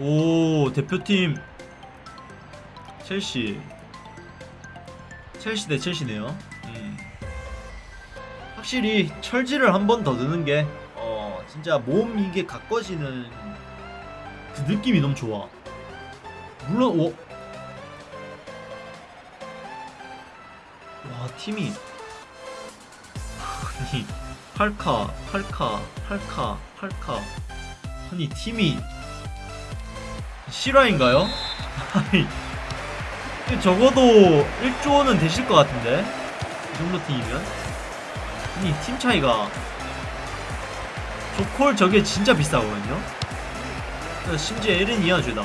오 대표팀. 첼시. 첼시 대 첼시네요. 음. 확실히 철지를 한 번 더 드는 게 어, 진짜 몸 이게 가꿔지는 그 느낌이 너무 좋아. 물론 오. 와 팀이. 아니 8카 8카 8카 8카. 아니 팀이 실화인가요? 아니. 적어도 1조는 되실 것 같은데? 이 정도 팀이면? 아니 팀 차이가. 조콜 저게 진짜 비싸거든요? 심지어 에렌 이하주다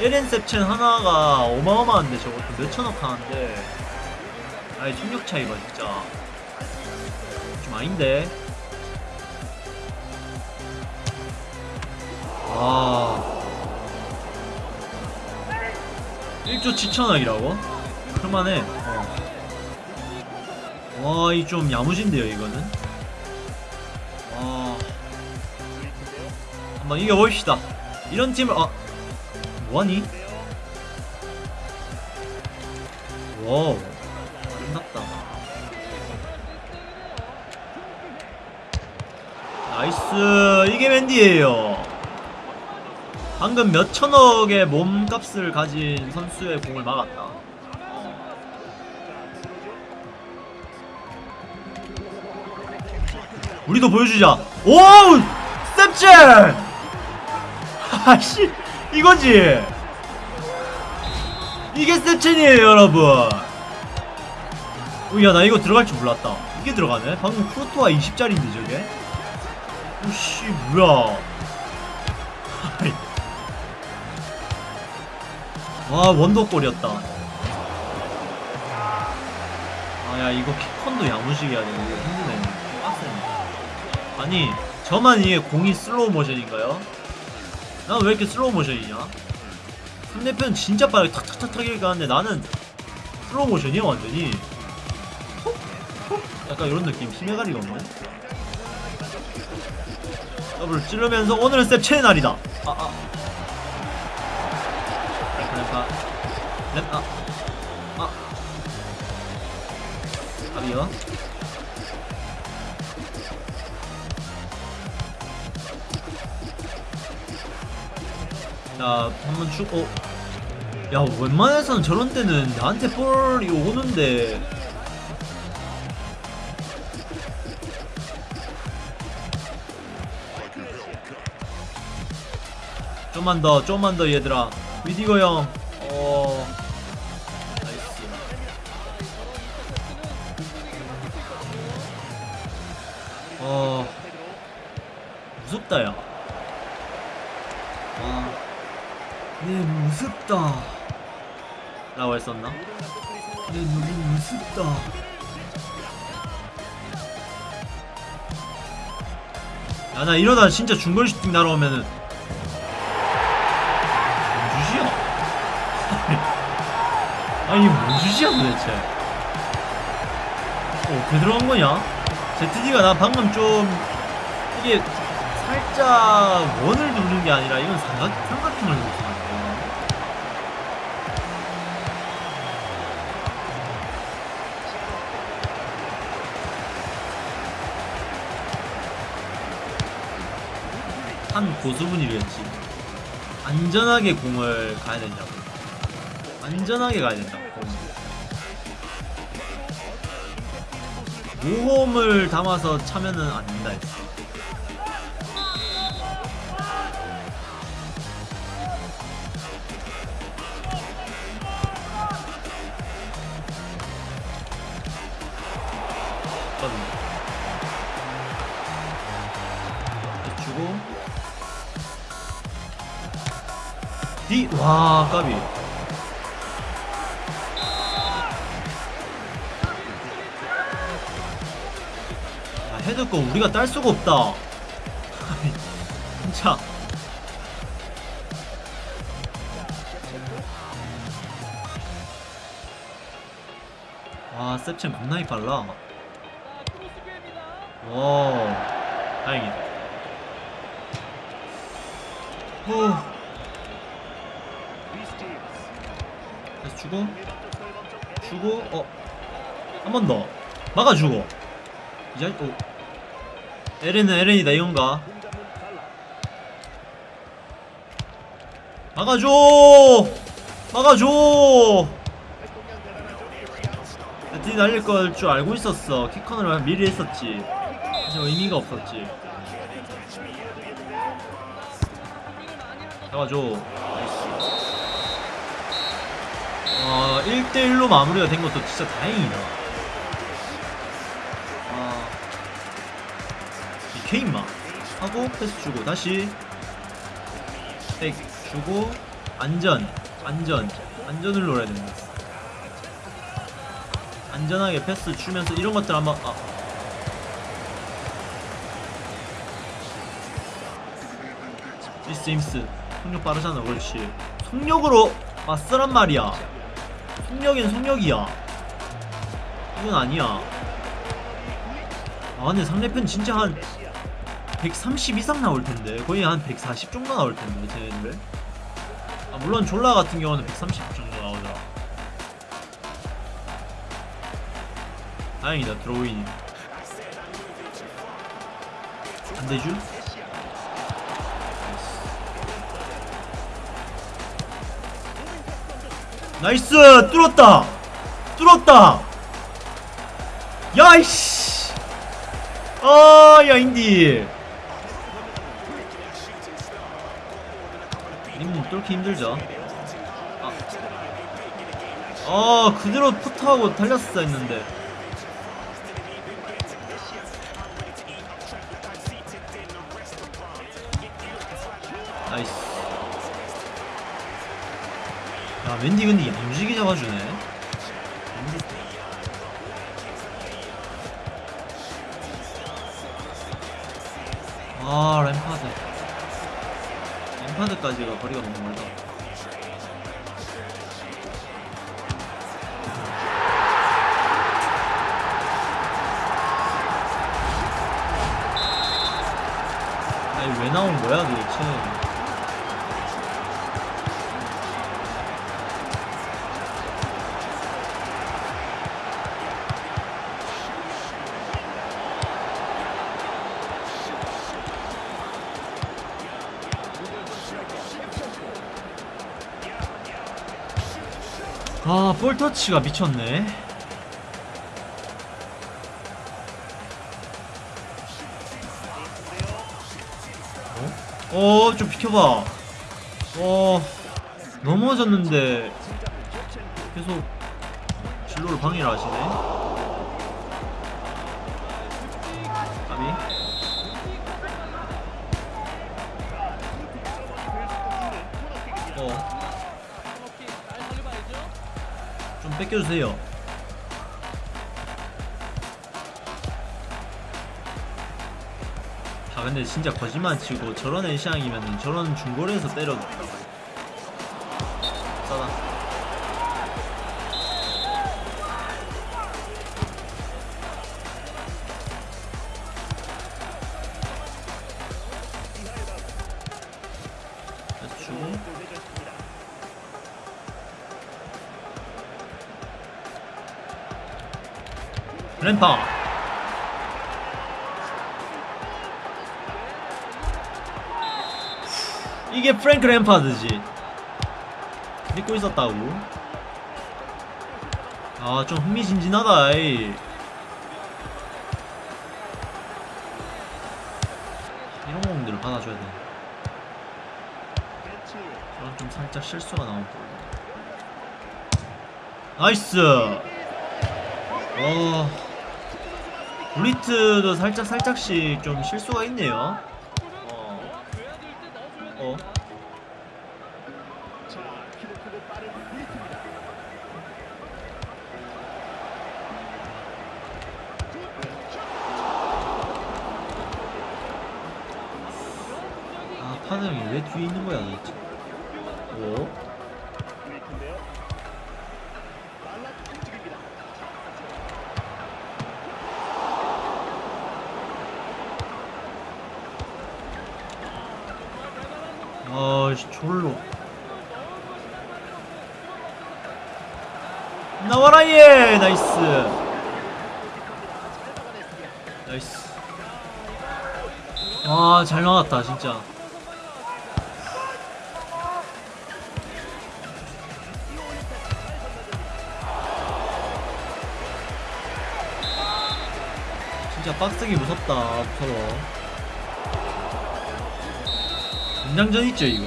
에렌 셉첸 하나가 어마어마한데 저것도 몇천억 하는데. 아이 총력 차이가 진짜. 좀 아닌데. 아 1조 7천억이라고? 그럴만해. 어. 와이 좀 야무진데요 이거는? 와 한번 이겨봅시다. 이런 팀을 아. 뭐하니? wow. 끝났다. nice. 이게 멘디예요 방금 몇 천억의 몸값을 가진 선수의 공을 막았다. 우리도 보여주자. 오우! 셉첸 아씨 이거지? 이게 스텝첸이에요 여러분. 오야 나 이거 들어갈 줄 몰랐다. 이게 들어가네? 방금 크로토와 20짜리인데 저게? 오씨 뭐야 와 원더골이었다. 아 야 이거 키컨도 야무지게 돼 이거 힘드네. 빡세네. 아니 저만 이게 공이 슬로우 모션인가요? 난 왜 이렇게 슬로우 모션이냐? 상대편 진짜 빠르게 탁탁탁탁 이렇게 가는데 나는 슬로우 모션이야 완전히? 약간 이런 느낌. 힘의 가리가 없네. 더블 찌르면서 오늘은 셉첸의 날이다. 아 아 램파 램파 아. 아비요? 자 한번 쭉 어. 야 웬만해서는 저런 때는 나한테 볼이 오는데. 좀만 더 좀만 더 얘들아. 위디거 형 어... nice 어... 무섭다 야 아... 네 무섭다. 라고 했었나? 네 너무 무섭다. 야나 이러다 진짜 중거리 슈팅 날아오면은 아니 뭔 짓이야 도대체 어, 어떻게 들어간 거냐? ZD가 나 방금 좀 이게 살짝 원을 누르는 게 아니라 이건 삼각, 삼각형을 누르는 한 고수분이 이랬지 안전하게 공을 가야 된다고 안전하게 가야 된다고. 모험을 담아서 차면은 안 된다 했어 주고 디, 와, 까비. 거 우리가 딸 수가 없다. 진짜. 와, 셉첸 겁나게 빨라. 와, 다행이다. 후. 주고 주고 어 한 번 더 막아주고 이제 오 에렌은 에렌이다 이건가? 막아줘! 막아줘! 뒤 날릴 걸 줄 알고 있었어. 키컨을 미리 했었지. 하지만 의미가 없었지. 잡아줘. 어, 1대1로 마무리가 된 것도 진짜 다행이다. 임마 하고 패스 주고 다시 백 주고 안전, 안전, 안전을 노려야 된다. 안전하게 패스 주면서 이런 것들 한번 아. 미스 임스 속력 빠르잖아 그렇지 속력으로 맞서란 말이야 속력엔 속력이야 이건 아니야 아 근데 상대편 진짜 한 130 이상 나올 텐데. 거의 한 140 정도 나올 텐데 쟤네들. 아 물론 졸라 같은 경우는 130 정도 나오더라 다행이다 드로잉 안되죠? 나이스! 뚫었다! 뚫었다! 야이씨 아야 인디. 님 뚫기 힘들죠. 아, 아 그대로 푸트하고 달렸어 했는데. 나이스. 야 웬디 근데 야무지게 잡아주네 아 램파드. 램파드까지가 거리가 너무 멀다 아니 왜 나온 거야 도대체 아, 볼터치가 미쳤네. 어? 어, 좀 비켜봐. 어, 넘어졌는데 계속 진로를 방해를 하시네. 까비. 어. 뺏겨주세요. 아 근데 진짜 거짓말 치고 저런 애시앙이면 저런 중거리에서 때려도 싸다. 램파 이게 프랭크 램파드지. 믿고 있었다고. 아 좀 흥미진진하다 이. 이런 공들을 받아줘야 돼. 저런 좀 살짝 실수가 나온 거 나이스! 어 블리트도 살짝 살짝씩 좀 실수가 있네요. 어. 어. 아 형이 왜 뒤에 있는 거야 도대체? 오. 아씨 졸로. 나와라 얘! 나이스. 나이스. 와잘 막았다 진짜. 진짜 빡세게 무섭다 무서워 연장전 있죠 이거?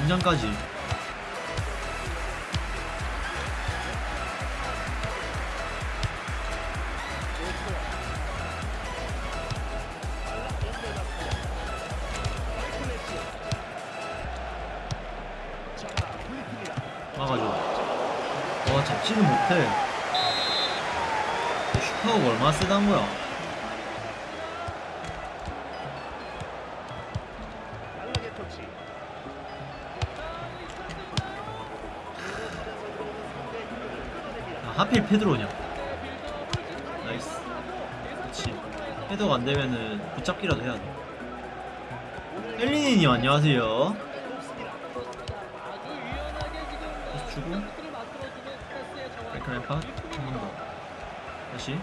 연장까지. 막아줘. 와 잡지는 못해. 슛 파워가 얼마나 세단 거야 하필 페드로냐? nice. 그렇지 헤더가 안되면은 붙잡기라도 해야돼. 헬리니님 안녕하세요. 다시 주고. 백크램파 한번 더. 다시.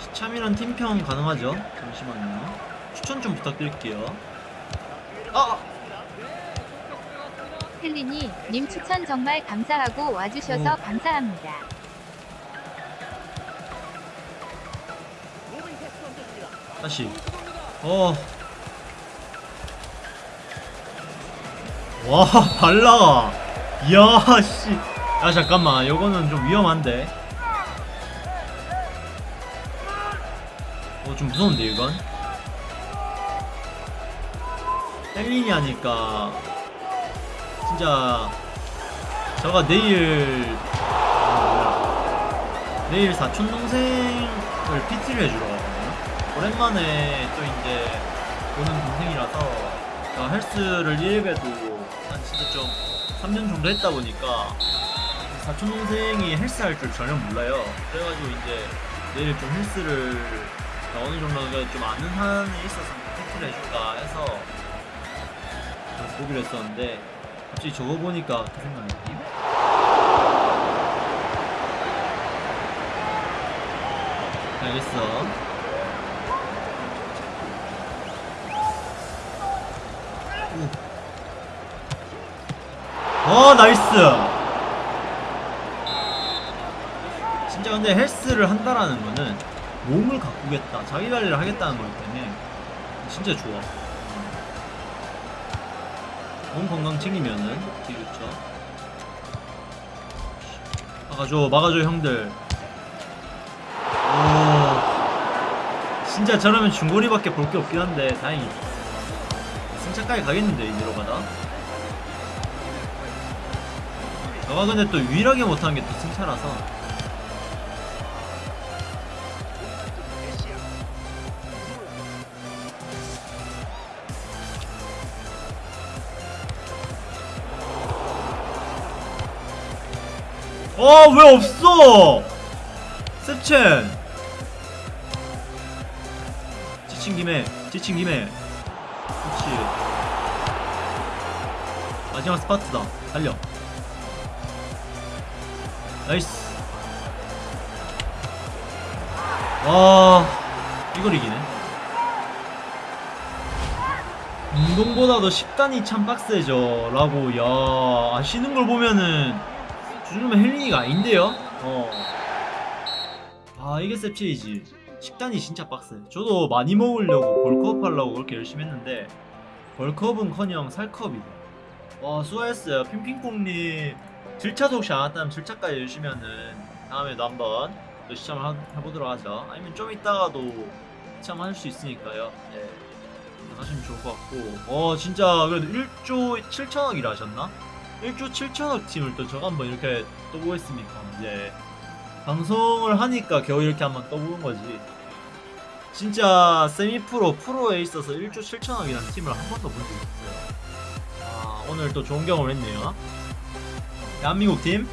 시참이란 팀평 가능하죠? 잠시만요. 추천 좀 부탁드릴게요. 아! 헬리니 님 추천 정말 감사하고 와주셔서 오. 감사합니다. 다시. 어. 와 발라. 이야 씨야 잠깐만. 요거는 좀 위험한데. 어 좀 무서운데 이건? 헬린이 하니까 진짜 저가 내일. 내일 사촌 동생을 PT를 해주러 가거든요. 오랜만에 또 이제 보는 동생이라서 제가 헬스를 1일에도 한 진짜 좀 3년 정도 했다 보니까 사촌 동생이 헬스 할 줄 전혀 몰라요. 그래가지고 이제 내일 좀 헬스를 어느 정도 좀 아는 한에 있어서 PT를 해줄까 해서 보기로 했었는데 갑자기 저거 보니까 그 생각이 나네. 알겠어. 오. 어 nice. 진짜 근데 헬스를 한다라는 거는 몸을 가꾸겠다, 자기 관리를 하겠다는 거기 때문에 진짜 좋아. 몸 건강 챙기면은 되게 좋죠. 막아줘, 막아줘, 형들. 오. 진짜 저러면 중거리밖에 볼 게 없긴 한데, 다행이다. 승차까지 가겠는데, 이대로 가다. 저가 근데 또 유일하게 못하는 게 또 승차라서. 어, 왜 없어? 셉첸. 지친 김에, 지친 김에. 그렇지. 마지막 스퍼트다. 달려. nice. 와, 이걸 이기네. 운동보다도 식단이 참 빡세죠. 라고, 야, 아시는 걸 보면은, 요즘은 헬린이가 아닌데요? 어. 아, 이게 셉체이지. 식단이 진짜 빡세. 저도 많이 먹으려고 벌크업 하려고 그렇게 열심히 했는데, 벌크업은 커녕 살크업이다. 와, 수고하셨어요. 핑핑콩님. 질차 혹시 안 왔다면 질차까지 해주시면은, 다음에도 한번 또 시참을 하- 해보도록 하죠. 아니면 좀 이따가도 시참할 수 있으니까요. 예. 하시면 좋을 것 같고. 어, 진짜 그래도 1조 7천억이라 하셨나? 1조 7천억 팀을 또 저가 한번 이렇게 떠보겠습니까? 이제 방송을 하니까 겨우 이렇게 한번 떠보는 거지. 진짜 세미 프로, 프로에 있어서 1조 7천억이라는 팀을 한 번도 본 적이 없어요. 아, 오늘 또 좋은 경험을 했네요. 대한민국 팀